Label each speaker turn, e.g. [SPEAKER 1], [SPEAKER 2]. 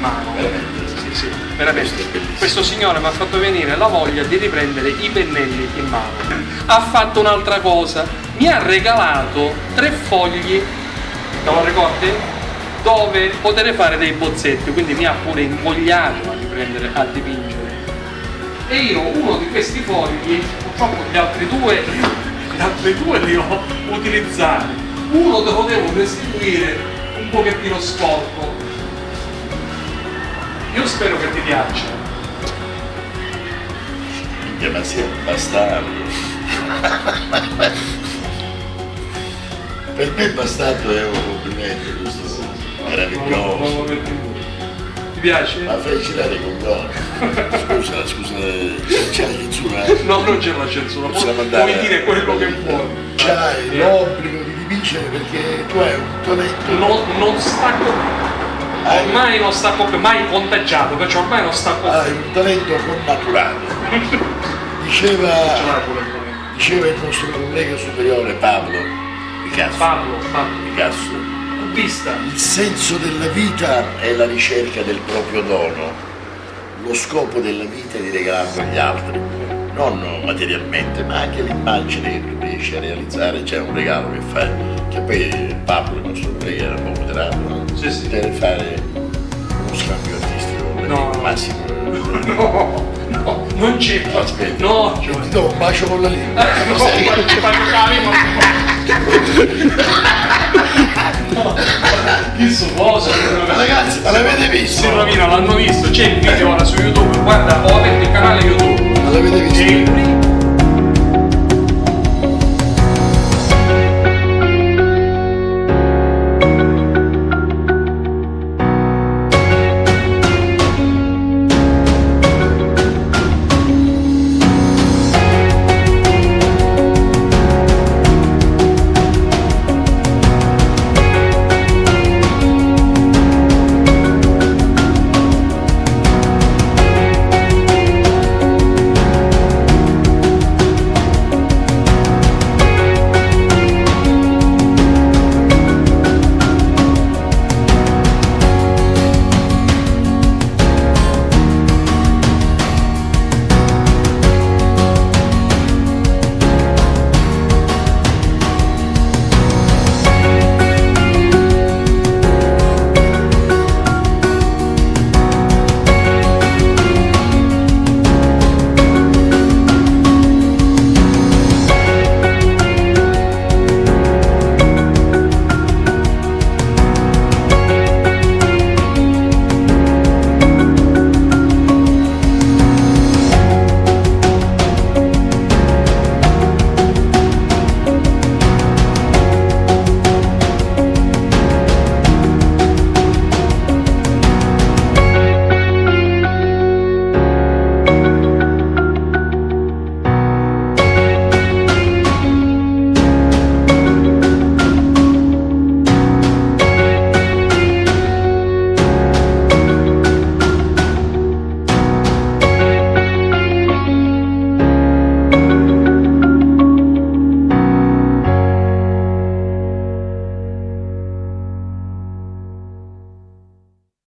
[SPEAKER 1] mano. Sì, sì, veramente.
[SPEAKER 2] Questo
[SPEAKER 1] signore mi ha fatto venire la voglia di riprendere i pennelli in mano. Ha fatto un'altra cosa, mi ha regalato tre fogli, te lo ricordi? Dove poter fare dei bozzetti, quindi mi ha pure invogliato a riprendere a dipingere. E io uno di questi fogli, purtroppo gli altri due, gli altri due li ho utilizzati. Uno te lo devo restituire un pochettino sporco. Io spero che ti piaccia.
[SPEAKER 2] Minchia, ma sei un bastardo. per me bastardo è un complimento questo meraviglioso.
[SPEAKER 1] Ti piace?
[SPEAKER 2] Ma fai girare con gol. Scusa, scusa, c'è la censura.
[SPEAKER 1] No, non c'è la censura,
[SPEAKER 2] Possiamo
[SPEAKER 1] puoi, dire quello che vuoi.
[SPEAKER 2] C'hai
[SPEAKER 1] Eh,
[SPEAKER 2] l'obbligo di dipingere perché tu hai un talento.
[SPEAKER 1] non, non stacco
[SPEAKER 2] Hai,
[SPEAKER 1] ormai non stacco più, mai contagiato, perciò ormai non stacco
[SPEAKER 2] hai un talento connaturato. Diceva, diceva il nostro collega superiore Pablo Picasso.
[SPEAKER 1] Pablo, Pablo,
[SPEAKER 2] Picasso.
[SPEAKER 1] cubista.
[SPEAKER 2] Il senso della vita è la ricerca del proprio dono. Lo scopo della vita è di regalarlo agli altri, non materialmente, ma anche l'immagine che tu riesci a realizzare, c'è un regalo che fai, che poi Pablo, il nostro collega, era un po' moderato, no?
[SPEAKER 1] Sì, sì.
[SPEAKER 2] Deve fare uno scambio artistico
[SPEAKER 1] No.
[SPEAKER 2] Massimo.
[SPEAKER 1] No, no, non c'è.
[SPEAKER 2] Aspetta.
[SPEAKER 1] No,
[SPEAKER 2] Ti
[SPEAKER 1] Giovanni.
[SPEAKER 2] do un bacio con la lingua.
[SPEAKER 1] No, ti faccio No. Chi suoso?
[SPEAKER 2] Ragazzi, ma l'avete visto?
[SPEAKER 1] Si rovina, l'hanno visto, c'è il video ora su YouTube, guarda, ho aperto il canale YouTube. Alla benedizione.